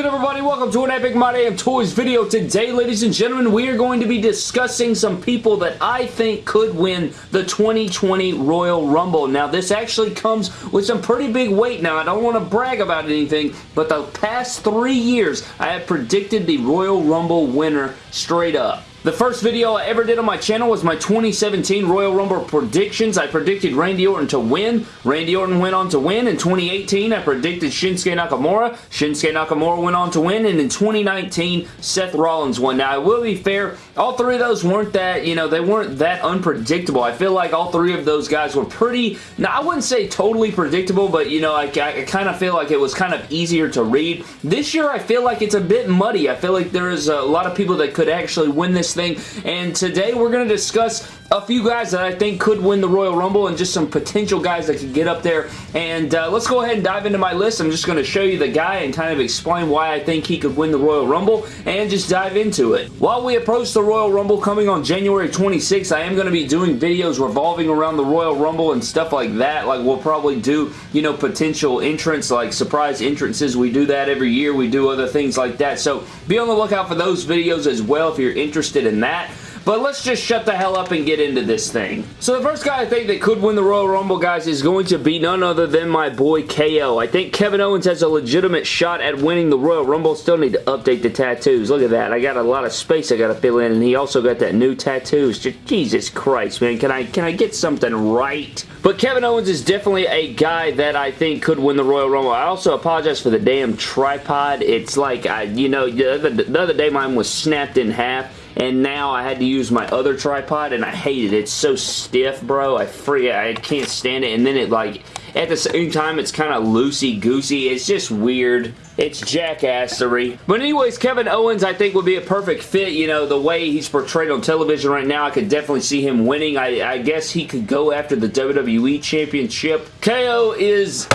good everybody? Welcome to an Epic My Damn Toys video. Today, ladies and gentlemen, we are going to be discussing some people that I think could win the 2020 Royal Rumble. Now, this actually comes with some pretty big weight. Now, I don't want to brag about anything, but the past three years, I have predicted the Royal Rumble winner straight up. The first video I ever did on my channel was my 2017 Royal Rumble predictions. I predicted Randy Orton to win. Randy Orton went on to win. In 2018, I predicted Shinsuke Nakamura. Shinsuke Nakamura went on to win. And in 2019, Seth Rollins won. Now, I will be fair, all three of those weren't that, you know, they weren't that unpredictable. I feel like all three of those guys were pretty, now I wouldn't say totally predictable, but, you know, I, I kind of feel like it was kind of easier to read. This year, I feel like it's a bit muddy. I feel like there is a lot of people that could actually win this thing. And today we're going to discuss a few guys that I think could win the Royal Rumble and just some potential guys that could get up there. And uh, let's go ahead and dive into my list. I'm just going to show you the guy and kind of explain why I think he could win the Royal Rumble and just dive into it. While we approach the Royal Rumble coming on January 26th, I am going to be doing videos revolving around the Royal Rumble and stuff like that. Like we'll probably do, you know, potential entrants like surprise entrances. We do that every year. We do other things like that. So be on the lookout for those videos as well if you're interested in that. But let's just shut the hell up and get into this thing. So the first guy I think that could win the Royal Rumble, guys, is going to be none other than my boy KO. I think Kevin Owens has a legitimate shot at winning the Royal Rumble. Still need to update the tattoos. Look at that. I got a lot of space I got to fill in, and he also got that new tattoos. Jesus Christ, man. Can I, can I get something right? But Kevin Owens is definitely a guy that I think could win the Royal Rumble. I also apologize for the damn tripod. It's like, I, you know, the other, the other day mine was snapped in half and now I had to use my other tripod and I hate it. It's so stiff, bro. I free I can't stand it and then it like at the same time it's kind of loosey-goosey. It's just weird. It's jackassery. But anyways, Kevin Owens I think would be a perfect fit. You know, the way he's portrayed on television right now, I could definitely see him winning. I, I guess he could go after the WWE Championship. KO is...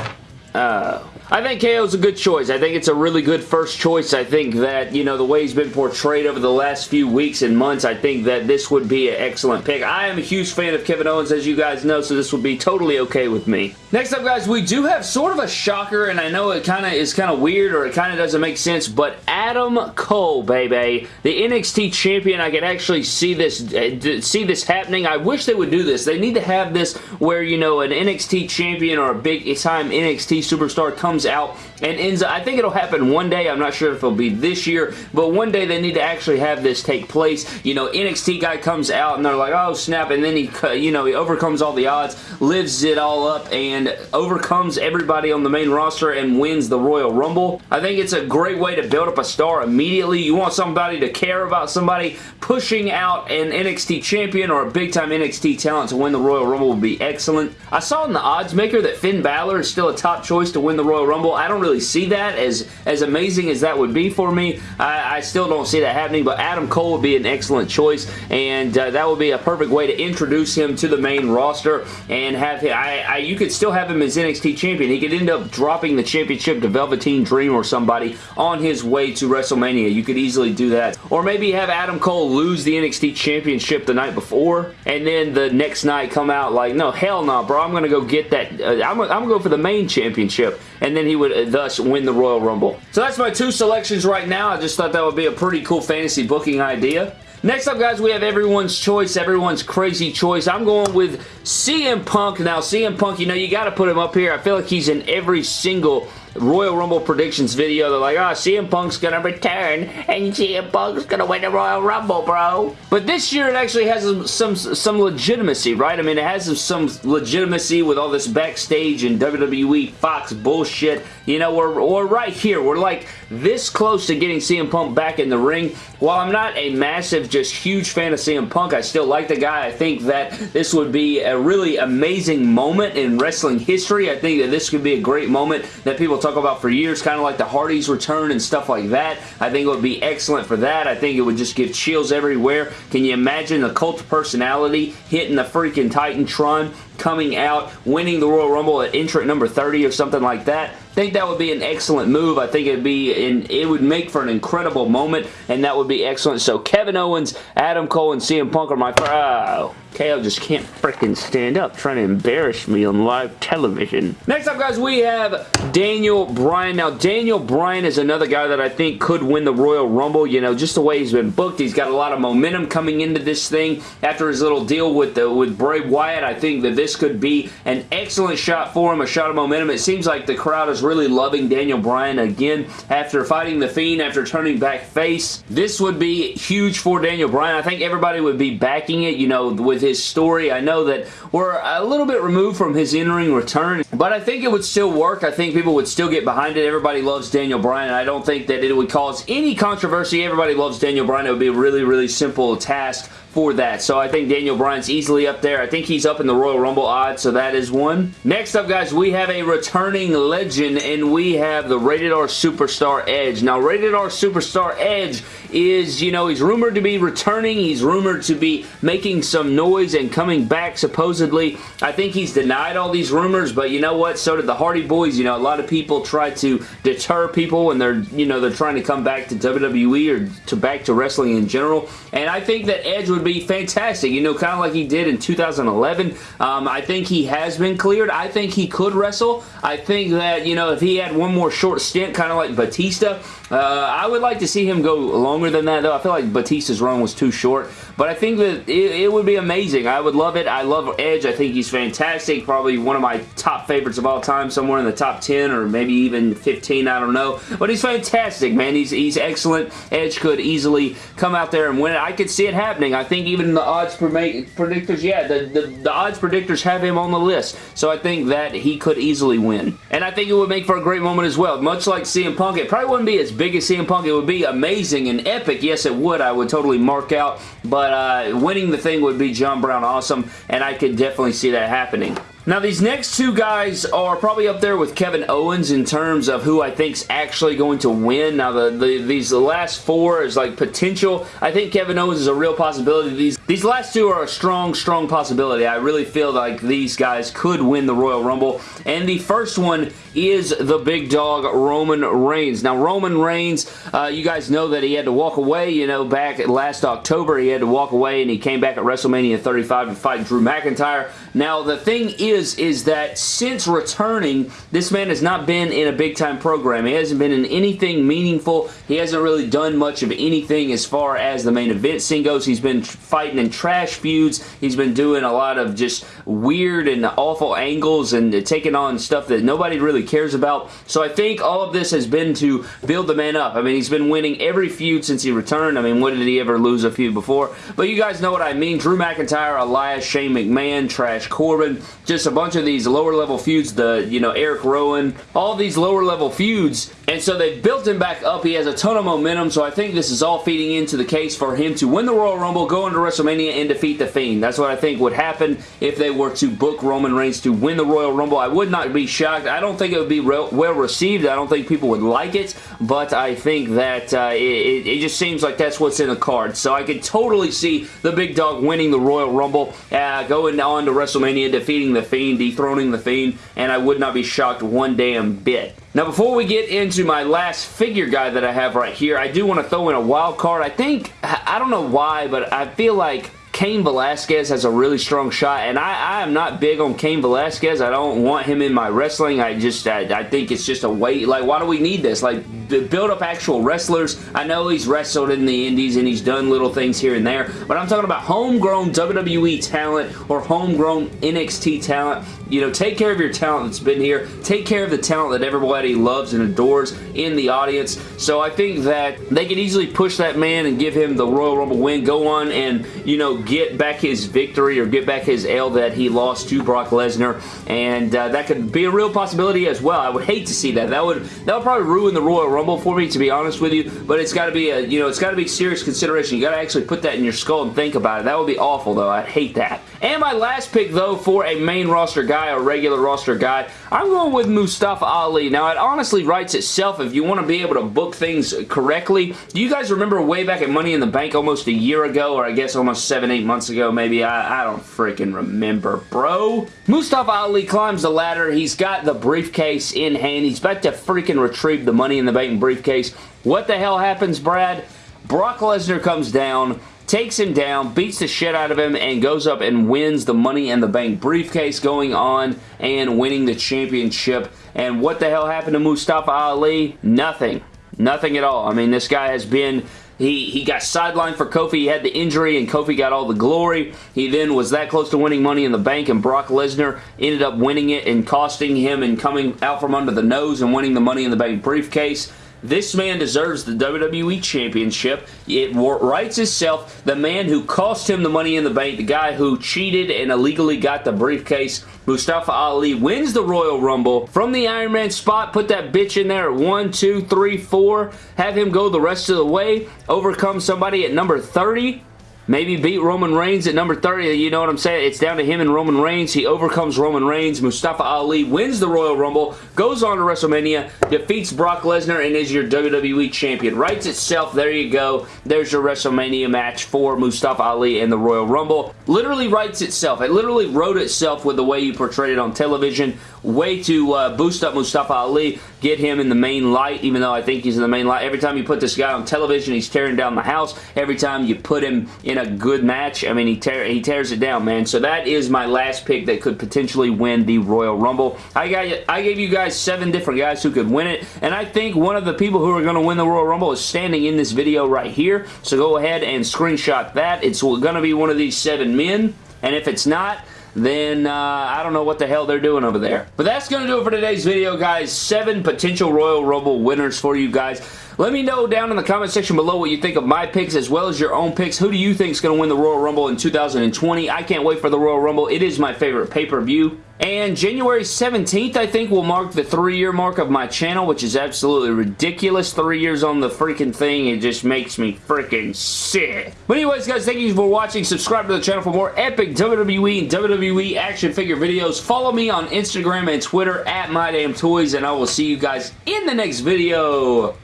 Uh, I think KO is a good choice. I think it's a really good first choice. I think that, you know, the way he's been portrayed over the last few weeks and months, I think that this would be an excellent pick. I am a huge fan of Kevin Owens, as you guys know, so this would be totally okay with me. Next up, guys, we do have sort of a shocker, and I know it kind of is kind of weird or it kind of doesn't make sense, but Adam Cole, baby, the NXT champion, I can actually see this uh, see this happening. I wish they would do this. They need to have this where, you know, an NXT champion or a big-time NXT superstar comes comes out and ends up, I think it'll happen one day. I'm not sure if it'll be this year, but one day they need to actually have this take place. You know, NXT guy comes out and they're like, oh snap, and then he, you know, he overcomes all the odds, lives it all up, and overcomes everybody on the main roster and wins the Royal Rumble. I think it's a great way to build up a star immediately. You want somebody to care about somebody pushing out an NXT champion or a big-time NXT talent to win the Royal Rumble would be excellent. I saw in the odds maker that Finn Balor is still a top choice to win the Royal Rumble. I don't really see that as, as amazing as that would be for me. I, I still don't see that happening, but Adam Cole would be an excellent choice, and uh, that would be a perfect way to introduce him to the main roster and have him, I, I, you could still have him as NXT champion. He could end up dropping the championship to Velveteen Dream or somebody on his way to WrestleMania. You could easily do that. Or maybe have Adam Cole lose the NXT championship the night before, and then the next night come out like, no, hell no, bro. I'm going to go get that. Uh, I'm, I'm going to go for the main championship and then he would uh, thus win the Royal Rumble. So that's my two selections right now. I just thought that would be a pretty cool fantasy booking idea. Next up, guys, we have everyone's choice, everyone's crazy choice. I'm going with CM Punk. Now, CM Punk, you know, you got to put him up here. I feel like he's in every single Royal Rumble predictions video. They're like, oh, CM Punk's gonna return, and CM Punk's gonna win the Royal Rumble, bro. But this year, it actually has some, some, some legitimacy, right? I mean, it has some legitimacy with all this backstage and WWE Fox bullshit. You know, we're, we're right here. We're like this close to getting CM Punk back in the ring. While I'm not a massive, just huge fan of CM Punk, I still like the guy. I think that this would be a really amazing moment in wrestling history. I think that this could be a great moment that people talk about for years, kind of like the Hardys return and stuff like that. I think it would be excellent for that. I think it would just give chills everywhere. Can you imagine the cult personality hitting the freaking Titantron coming out, winning the Royal Rumble at entrant number 30 or something like that I think that would be an excellent move. I think it'd be in, it would make for an incredible moment, and that would be excellent. So Kevin Owens, Adam Cole, and CM Punk are my... Oh, KO just can't freaking stand up trying to embarrass me on live television. Next up, guys, we have Daniel Bryan. Now, Daniel Bryan is another guy that I think could win the Royal Rumble. You know, just the way he's been booked, he's got a lot of momentum coming into this thing. After his little deal with the, with Bray Wyatt, I think that this could be an excellent shot for him, a shot of momentum. It seems like the crowd is really loving Daniel Bryan again after fighting The Fiend, after turning back face. This would be huge for Daniel Bryan. I think everybody would be backing it, you know, with his story. I know that we're a little bit removed from his in-ring return, but I think it would still work. I think people would still get behind it. Everybody loves Daniel Bryan. I don't think that it would cause any controversy. Everybody loves Daniel Bryan. It would be a really, really simple task for that. So I think Daniel Bryan's easily up there. I think he's up in the Royal Rumble odds, so that is one. Next up, guys, we have a returning legend, and we have the Rated R Superstar Edge. Now, Rated R Superstar Edge is, you know, he's rumored to be returning. He's rumored to be making some noise and coming back, supposedly. I think he's denied all these rumors, but you know what? So did the Hardy Boys. You know, a lot of people try to deter people when they're, you know, they're trying to come back to WWE or to back to wrestling in general. And I think that Edge would be fantastic, you know, kind of like he did in 2011. Um, I think he has been cleared. I think he could wrestle. I think that, you know, if he had one more short stint, kind of like Batista, uh, I would like to see him go longer than that, though. I feel like Batista's run was too short. But I think that it, it, would be amazing. I would love it. I love Edge. I think he's fantastic. Probably one of my top favorites of all time. Somewhere in the top 10 or maybe even 15. I don't know. But he's fantastic, man. He's, he's excellent. Edge could easily come out there and win it. I could see it happening. I think even the odds predictors, yeah, the, the, the odds predictors have him on the list. So I think that he could easily win. And I think it would make for a great moment as well. Much like CM Punk, it probably wouldn't be as big as CM Punk. It would be amazing and epic. Yes, it would. I would totally mark out. But uh, winning the thing would be John Brown awesome, and I could definitely see that happening. Now, these next two guys are probably up there with Kevin Owens in terms of who I think is actually going to win. Now, the, the these last four is like potential. I think Kevin Owens is a real possibility. These, these last two are a strong, strong possibility. I really feel like these guys could win the Royal Rumble. And the first one is the big dog, Roman Reigns. Now, Roman Reigns, uh, you guys know that he had to walk away, you know, back last October. He had to walk away and he came back at WrestleMania 35 to fight Drew McIntyre. Now, the thing is, is that since returning, this man has not been in a big-time program. He hasn't been in anything meaningful. He hasn't really done much of anything as far as the main event scene goes. He's been fighting in trash feuds. He's been doing a lot of just weird and awful angles and taking on stuff that nobody really cares about. So I think all of this has been to build the man up. I mean, he's been winning every feud since he returned. I mean, when did he ever lose a feud before? But you guys know what I mean. Drew McIntyre, Elias, Shane McMahon, Trash Corbin, just a bunch of these lower level feuds, the, you know, Eric Rowan, all these lower level feuds. And so they built him back up. He has a ton of momentum, so I think this is all feeding into the case for him to win the Royal Rumble, go into WrestleMania, and defeat The Fiend. That's what I think would happen if they were to book Roman Reigns to win the Royal Rumble. I would not be shocked. I don't think it would be well received. I don't think people would like it, but I think that uh, it, it, just seems like that's what's in the cards. So I could totally see the big dog winning the Royal Rumble, uh, going on to WrestleMania, defeating The Fiend, dethroning The Fiend, and I would not be shocked one damn bit. Now, before we get into my last figure guy that I have right here, I do want to throw in a wild card. I think, I don't know why, but I feel like Cain Velasquez has a really strong shot, and I, I, am not big on Cain Velasquez. I don't want him in my wrestling. I just, I, I think it's just a weight. Like, why do we need this? Like, build up actual wrestlers. I know he's wrestled in the indies and he's done little things here and there, but I'm talking about homegrown WWE talent or homegrown NXT talent. You know, take care of your talent that's been here. Take care of the talent that everybody loves and adores in the audience. So I think that they can easily push that man and give him the Royal Rumble win. Go on and, you know, get back his victory or get back his L that he lost to Brock Lesnar. And uh, that could be a real possibility as well. I would hate to see that. That would, that would probably ruin the Royal Rumble for me, to be honest with you, but it's got to be a, you know, it's got to be serious consideration. You got to actually put that in your skull and think about it. That would be awful, though. I'd hate that. And my last pick, though, for a main roster guy, a regular roster guy, I'm going with Mustafa Ali. Now, it honestly writes itself if you want to be able to book things correctly. Do you guys remember way back at Money in the Bank almost a year ago, or I guess almost seven, eight months ago, maybe? I, I don't freaking remember, bro. Mustafa Ali climbs the ladder. He's got the briefcase in hand. He's about to freaking retrieve the Money in the Bank briefcase. What the hell happens, Brad? Brock Lesnar comes down takes him down, beats the shit out of him, and goes up and wins the Money in the Bank briefcase going on and winning the championship. And what the hell happened to Mustafa Ali? Nothing. Nothing at all. I mean, this guy has been he, he got sidelined for Kofi. He had the injury, and Kofi got all the glory. He then was that close to winning Money in the Bank, and Brock Lesnar ended up winning it and costing him and coming out from under the nose and winning the Money in the Bank briefcase. This man deserves the WWE Championship. It writes itself. The man who cost him the money in the bank, the guy who cheated and illegally got the briefcase, Mustafa Ali wins the Royal Rumble. From the Iron Man spot, put that bitch in there at 1, 2, 3, 4. Have him go the rest of the way. Overcome somebody at number 30 Maybe beat Roman Reigns at number 30. You know what I'm saying? It's down to him and Roman Reigns. He overcomes Roman Reigns. Mustafa Ali wins the Royal Rumble, goes on to WrestleMania, defeats Brock Lesnar, and is your WWE Champion. Writes itself. There you go. There's your WrestleMania match for Mustafa Ali and the Royal Rumble. Literally writes itself. It literally wrote itself with the way you portrayed it on television. Way to uh, boost up Mustafa Ali, get him in the main light, even though I think he's in the main light. Every time you put this guy on television, he's tearing down the house. Every time you put him in a good match. I mean, he, tear, he tears it down, man. So that is my last pick that could potentially win the Royal Rumble. I, got, I gave you guys seven different guys who could win it, and I think one of the people who are going to win the Royal Rumble is standing in this video right here. So go ahead and screenshot that. It's going to be one of these seven men, and if it's not, then uh, I don't know what the hell they're doing over there. But that's going to do it for today's video, guys. Seven potential Royal Rumble winners for you guys. Let me know down in the comment section below what you think of my picks as well as your own picks. Who do you think is going to win the Royal Rumble in 2020? I can't wait for the Royal Rumble. It is my favorite pay-per-view. And January 17th, I think, will mark the three-year mark of my channel, which is absolutely ridiculous. Three years on the freaking thing, it just makes me freaking sick. But anyways, guys, thank you for watching. Subscribe to the channel for more epic WWE and WWE action figure videos. Follow me on Instagram and Twitter at MyDamnToys, and I will see you guys in the next video.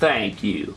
Thank you.